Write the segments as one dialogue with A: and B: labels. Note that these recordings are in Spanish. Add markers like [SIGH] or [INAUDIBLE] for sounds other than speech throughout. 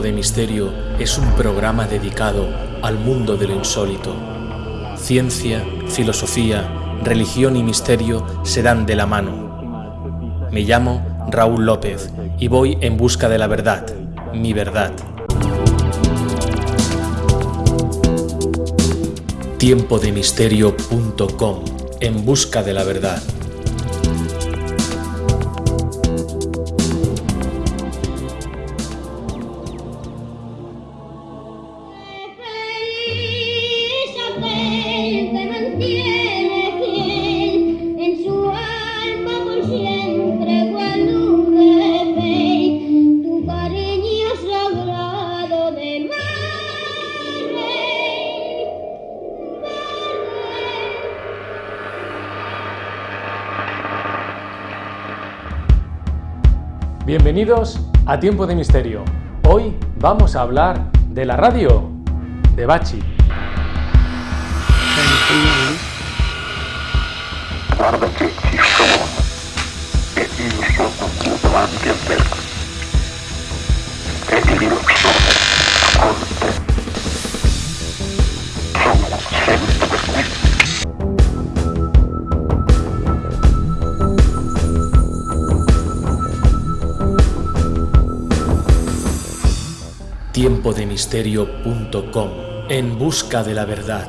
A: De Misterio es un programa dedicado al mundo de lo insólito. Ciencia, filosofía, religión y misterio se dan de la mano. Me llamo Raúl López y voy en busca de la verdad, mi verdad. Tiempodemisterio.com En busca de la verdad.
B: Bienvenidos a Tiempo de Misterio. Hoy vamos a hablar de la radio de Bachi.
A: tiempodemisterio.com En busca de la verdad.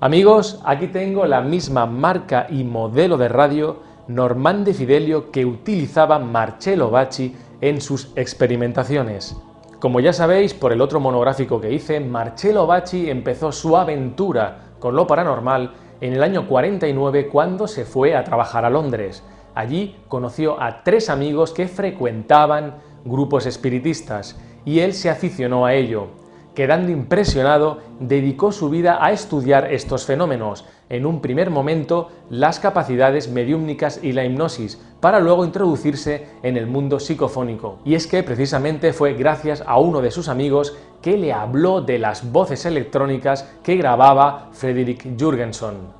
B: Amigos, aquí tengo la misma marca y modelo de radio Normande Fidelio que utilizaba Marcello Bacci en sus experimentaciones. Como ya sabéis por el otro monográfico que hice, Marcello Bacci empezó su aventura con lo paranormal en el año 49 cuando se fue a trabajar a Londres. Allí conoció a tres amigos que frecuentaban grupos espiritistas y él se aficionó a ello. Quedando impresionado, dedicó su vida a estudiar estos fenómenos, en un primer momento las capacidades mediúmnicas y la hipnosis, para luego introducirse en el mundo psicofónico. Y es que precisamente fue gracias a uno de sus amigos que le habló de las voces electrónicas que grababa Frederick Jurgenson.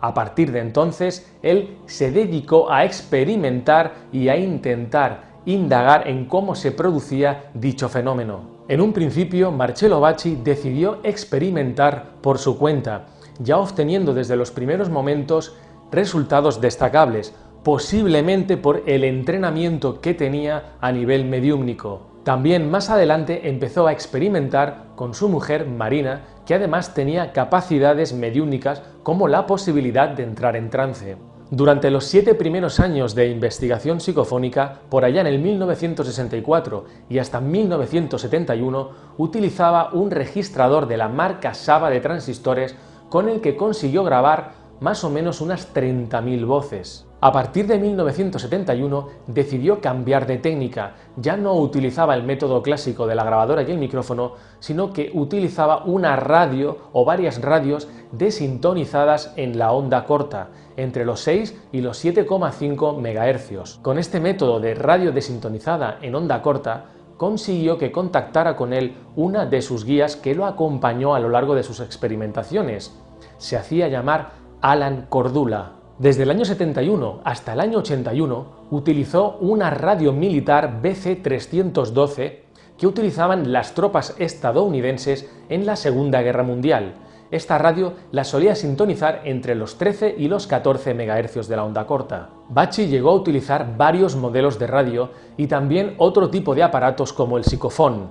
B: A partir de entonces, él se dedicó a experimentar y a intentar indagar en cómo se producía dicho fenómeno. En un principio, Marcello Bacci decidió experimentar por su cuenta, ya obteniendo desde los primeros momentos resultados destacables, posiblemente por el entrenamiento que tenía a nivel mediúmnico. También más adelante empezó a experimentar con su mujer Marina, que además tenía capacidades mediúnicas como la posibilidad de entrar en trance. Durante los siete primeros años de investigación psicofónica, por allá en el 1964 y hasta 1971, utilizaba un registrador de la marca Saba de transistores con el que consiguió grabar más o menos unas 30.000 voces. A partir de 1971 decidió cambiar de técnica, ya no utilizaba el método clásico de la grabadora y el micrófono, sino que utilizaba una radio o varias radios desintonizadas en la onda corta, entre los 6 y los 7,5 MHz. Con este método de radio desintonizada en onda corta, consiguió que contactara con él una de sus guías que lo acompañó a lo largo de sus experimentaciones. Se hacía llamar Alan Cordula. Desde el año 71 hasta el año 81 utilizó una radio militar BC-312 que utilizaban las tropas estadounidenses en la Segunda Guerra Mundial. Esta radio la solía sintonizar entre los 13 y los 14 MHz de la onda corta. Bachi llegó a utilizar varios modelos de radio y también otro tipo de aparatos como el psicofón.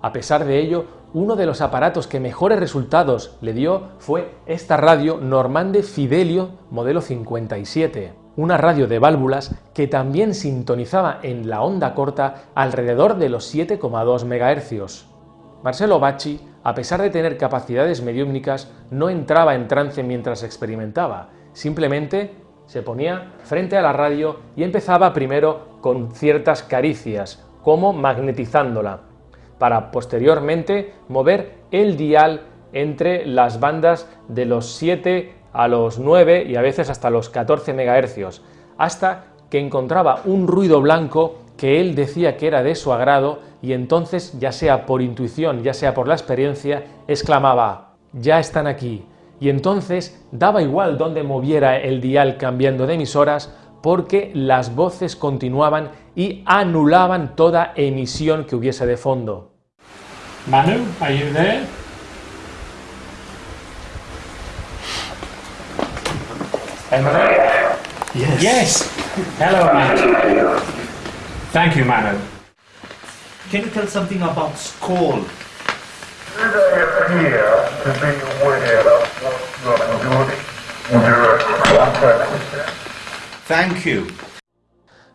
B: A pesar de ello, uno de los aparatos que mejores resultados le dio fue esta radio Normande Fidelio modelo 57, una radio de válvulas que también sintonizaba en la onda corta alrededor de los 7,2 MHz. Marcelo Bacci, a pesar de tener capacidades mediúmnicas, no entraba en trance mientras experimentaba, simplemente se ponía frente a la radio y empezaba primero con ciertas caricias, como magnetizándola para posteriormente mover el dial entre las bandas de los 7 a los 9 y a veces hasta los 14 MHz, hasta que encontraba un ruido blanco que él decía que era de su agrado y entonces, ya sea por intuición, ya sea por la experiencia, exclamaba, ya están aquí. Y entonces daba igual dónde moviera el dial cambiando de emisoras, porque las voces continuaban y anulaban toda emisión que hubiese de fondo.
C: Manu, are you there?
D: Yes.
C: Yes. Hello, Manu. Thank you, Manu.
D: Can you tell something about Skoll? Thank you.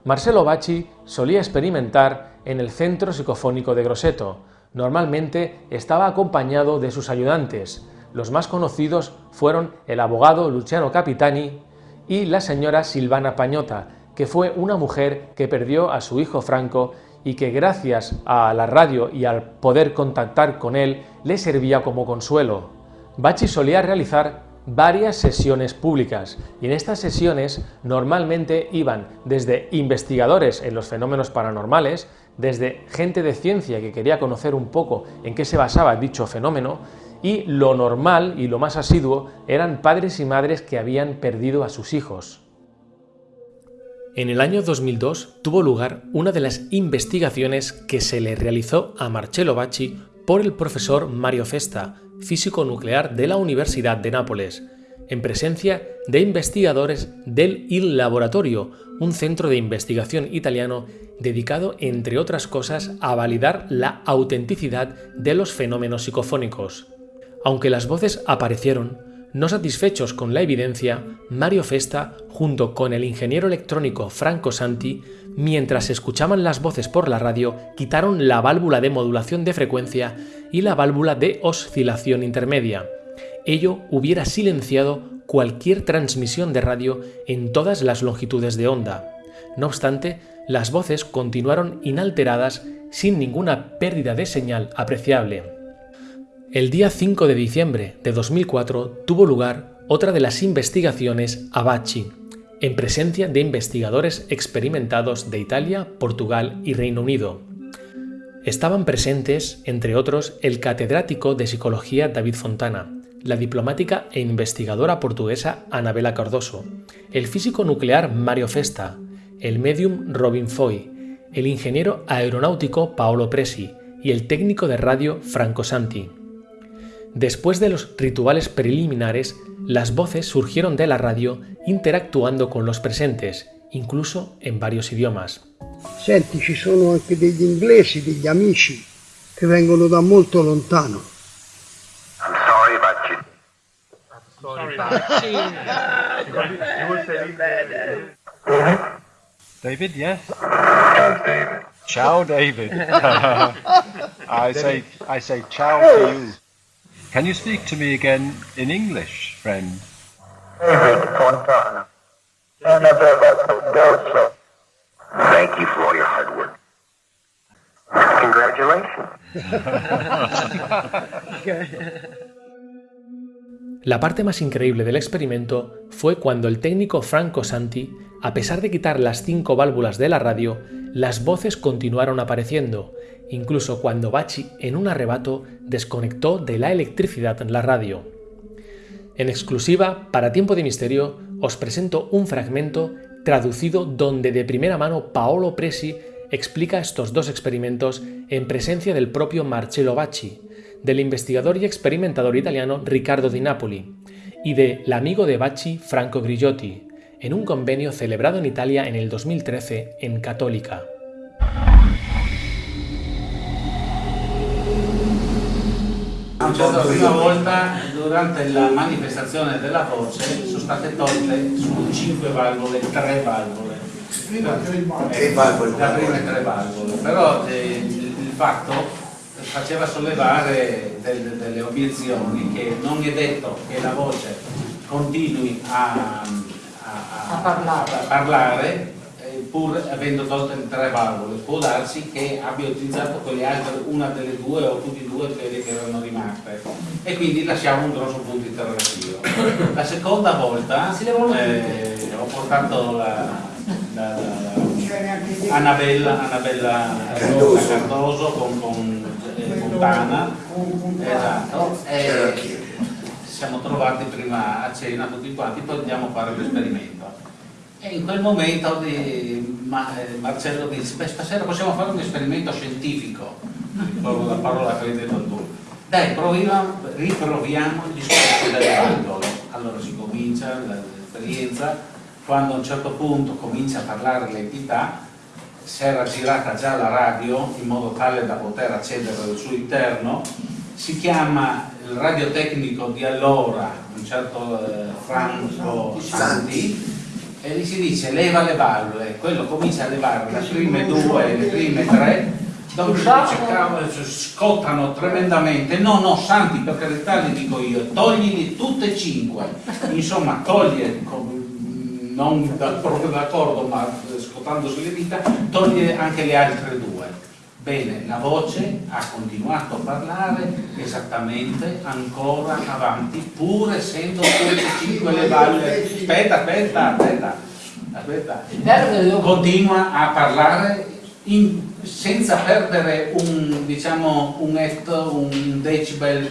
B: Marcelo Bacci solía experimentar en el Centro Psicofónico de Grosseto. Normalmente estaba acompañado de sus ayudantes. Los más conocidos fueron el abogado Luciano Capitani y la señora Silvana Pañota, que fue una mujer que perdió a su hijo Franco y que gracias a la radio y al poder contactar con él le servía como consuelo. Bacci solía realizar varias sesiones públicas y en estas sesiones normalmente iban desde investigadores en los fenómenos paranormales, desde gente de ciencia que quería conocer un poco en qué se basaba dicho fenómeno y lo normal y lo más asiduo eran padres y madres que habían perdido a sus hijos. En el año 2002 tuvo lugar una de las investigaciones que se le realizó a Marcello Bacci por el profesor Mario Festa, físico nuclear de la Universidad de Nápoles, en presencia de investigadores del Il Laboratorio, un centro de investigación italiano dedicado, entre otras cosas, a validar la autenticidad de los fenómenos psicofónicos. Aunque las voces aparecieron, no satisfechos con la evidencia, Mario Festa, junto con el ingeniero electrónico Franco Santi, mientras escuchaban las voces por la radio, quitaron la válvula de modulación de frecuencia y la válvula de oscilación intermedia. Ello hubiera silenciado cualquier transmisión de radio en todas las longitudes de onda. No obstante, las voces continuaron inalteradas sin ninguna pérdida de señal apreciable. El día 5 de diciembre de 2004 tuvo lugar otra de las investigaciones Abachi, en presencia de investigadores experimentados de Italia, Portugal y Reino Unido. Estaban presentes, entre otros, el catedrático de psicología David Fontana, la diplomática e investigadora portuguesa Anabela Cardoso, el físico nuclear Mario Festa, el medium Robin Foy, el ingeniero aeronáutico Paolo Presi y el técnico de radio Franco Santi. Después de los rituales preliminares, las voces surgieron de la radio interactuando con los presentes, incluso en varios idiomas.
E: Senti, ci sono anche degli inglesi, degli amici che vengono da molto lontano.
F: I'm sorry, Bacci.
G: David, yes.
F: David?
G: Ciao, David. [LAUGHS] I say, I say ciao to you. Can you speak to me again in English, friend?
F: David Fontana. Annabella Cardoso. Thank you for all your hard work. Congratulations. [LAUGHS] [LAUGHS]
B: La parte más increíble del experimento fue cuando el técnico Franco Santi, a pesar de quitar las cinco válvulas de la radio, las voces continuaron apareciendo, incluso cuando Bachi, en un arrebato, desconectó de la electricidad la radio. En exclusiva, para Tiempo de Misterio, os presento un fragmento traducido donde de primera mano Paolo Presi explica estos dos experimentos en presencia del propio Marcello Bacci, del investigador y experimentador italiano Riccardo Di Napoli y del amigo de Bacci Franco Grigiotti, en un convenio celebrado en Italia en el 2013 en Católica.
H: La prima volta durante la manifestazione della voce sono state tolte su 5 valvole, 3 valvole.
F: Tre valvole.
H: Da prime 3 valvole. Però eh, il fatto faceva sollevare del- delle obiezioni che non è detto che la voce continui a, a- a- a parlare eh, pur avendo tolto le tre valvole. Può darsi che abbia utilizzato quelle altre, una delle due o tutte e due quelle che erano rimaste e quindi lasciamo un grosso punto interrogativo. La seconda volta eh, ho portato la, la- la- Annabella, Annabella Cardoso con, con eh, Fontana esatto e ci siamo trovati prima a cena tutti quanti poi andiamo a fare l'esperimento E in quel momento di, eh, Marcello dice, beh stasera possiamo fare un esperimento scientifico, ricordo la parola che hai detto tu. Dai, proviamo, riproviamo il discorso delle valvole. Allora si comincia l'esperienza, quando a un certo punto comincia a parlare l'entità, si era girata già la radio in modo tale da poter accedere al suo interno, si chiama il radiotecnico di allora, un certo eh, Franco Santi, e gli si dice leva le valvole, quello comincia a levare le prime due, le prime tre, dopo scottano tremendamente, no no Santi per carità li dico io, toglili tutte e cinque, insomma toglie, non proprio [LAUGHS] d'accordo ma scottandosi le dita, toglie anche le altre due. Bene, la voce ha continuato a parlare esattamente ancora avanti, pur essendo tutte e cinque le valve. Aspetta, aspetta, aspetta, aspetta. Continua a parlare in, senza perdere un, diciamo, un etto, un decibel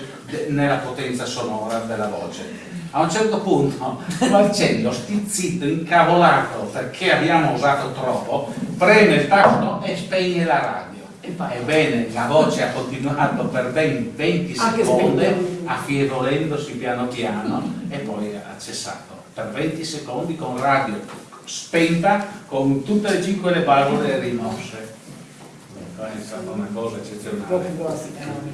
H: nella potenza sonora della voce. A un certo punto [LAUGHS] Marcello, stizzito, incavolato perché abbiamo usato troppo, preme il tasto e spegne la radio. Ebbene, la voce ha continuato per ben 20 secondi, affievolendosi piano piano e poi ha cessato. Per 20 secondi con radio spenta, con tutte e cinque le valvole rimosse. È stata una cosa eccezionale.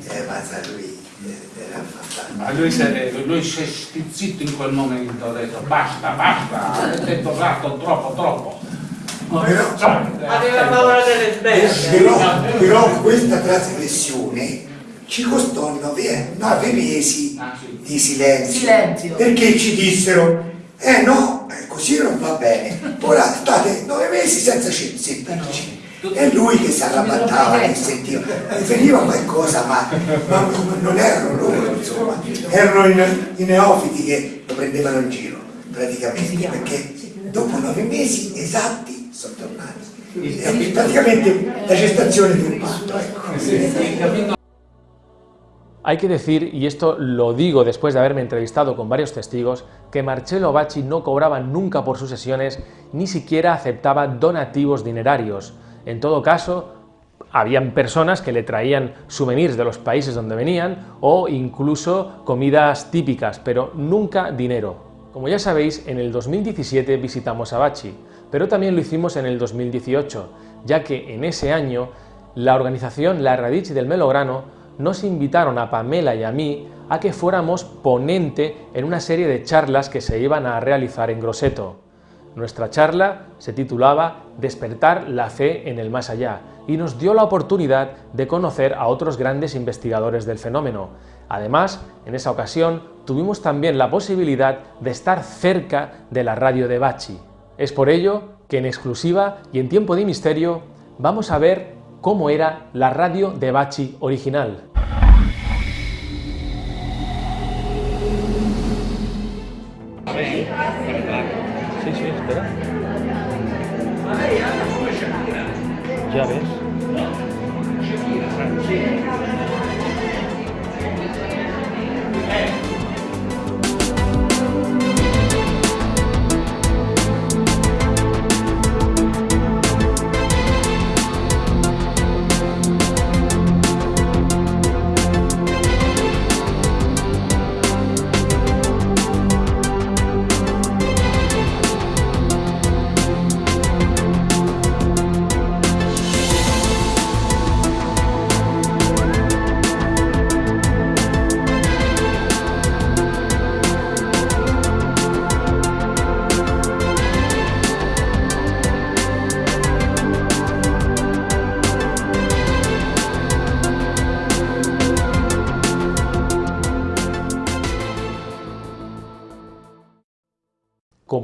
I: Eh, lui era fantastico.
H: Ma lui si, è, lui si è stizzito in quel momento, ha detto basta, basta, avete usato troppo, troppo.
I: Però,
H: Aveva
J: paura delle
I: però, però questa trasgressione ci costò nove, nove mesi di silenzio,
J: Silenzio.
I: perché ci dissero eh no, eh, così non va bene ora state nove mesi senza sentirci e lui che si arrabattava sentiva gli veniva qualcosa ma, ma non erano loro insomma erano i, i neofiti che lo prendevano in giro praticamente perché dopo nove mesi esatti sono tornati. È praticamente la gestazione di un parto. Ecco.
B: Hay que decir, y esto lo digo después de haberme entrevistado con varios testigos, que Marcello Bacci no cobraba nunca por sus sesiones, ni siquiera aceptaba donativos dinerarios. En todo caso, habían personas que le traían souvenirs de los países donde venían o incluso comidas típicas, pero nunca dinero. Como ya sabéis, en el 2017 visitamos a Bacci, pero también lo hicimos en el 2018, ya que en ese año la organización La Radici del Melograno nos invitaron a Pamela y a mí a que fuéramos ponente en una serie de charlas que se iban a realizar en Grosseto. Nuestra charla se titulaba Despertar la fe en el más allá y nos dio la oportunidad de conocer a otros grandes investigadores del fenómeno. Además, en esa ocasión tuvimos también la posibilidad de estar cerca de la radio de Bachi. Es por ello que en exclusiva y en tiempo de misterio vamos a ver cómo era la radio de Bachi original. Ya ves.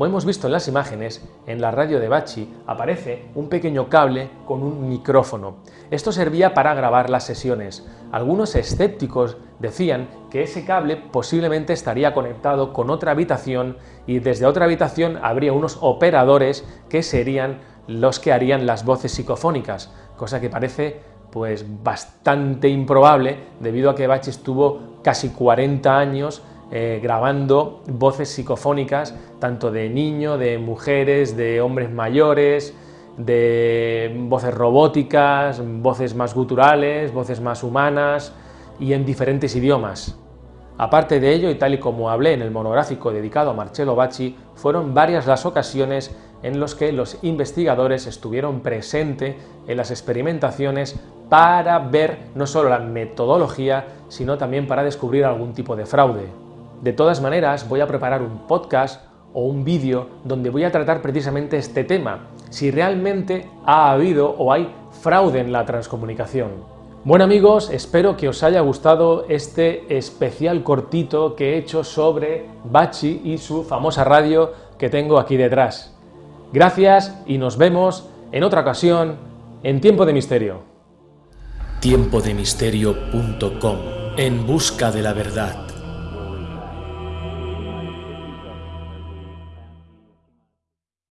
B: Como hemos visto en las imágenes, en la radio de Bachi aparece un pequeño cable con un micrófono. Esto servía para grabar las sesiones. Algunos escépticos decían que ese cable posiblemente estaría conectado con otra habitación y desde otra habitación habría unos operadores que serían los que harían las voces psicofónicas, cosa que parece pues bastante improbable debido a que Bachi estuvo casi 40 años eh, grabando voces psicofónicas, tanto de niños, de mujeres, de hombres mayores, de voces robóticas, voces más guturales, voces más humanas y en diferentes idiomas. Aparte de ello, y tal y como hablé en el monográfico dedicado a Marcello Bacci, fueron varias las ocasiones en las que los investigadores estuvieron presentes en las experimentaciones para ver no solo la metodología, sino también para descubrir algún tipo de fraude. De todas maneras, voy a preparar un podcast o un vídeo donde voy a tratar precisamente este tema, si realmente ha habido o hay fraude en la transcomunicación. Bueno amigos, espero que os haya gustado este especial cortito que he hecho sobre Bachi y su famosa radio que tengo aquí detrás. Gracias y nos vemos en otra ocasión en Tiempo de Misterio.
A: Tiempodemisterio.com En busca de la verdad.